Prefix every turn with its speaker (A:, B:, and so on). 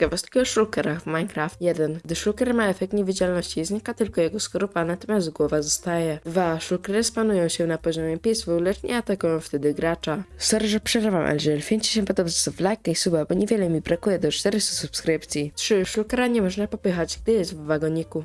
A: Ciekawostka o shulkerach w Minecraft 1. Gdy shulker ma efekt niewidzialności, znika tylko jego skorupa, natomiast głowa zostaje. 2. Shulkery spanują się na poziomie peaceful, lecz nie atakują wtedy gracza. Sorry, że przerywam, ale jeżeli się podoba, zostaw lajka i suba, bo niewiele mi brakuje do 400 subskrypcji. 3. Shulkera nie można popychać, gdy jest w wagoniku.